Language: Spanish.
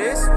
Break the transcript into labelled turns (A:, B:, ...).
A: Flores.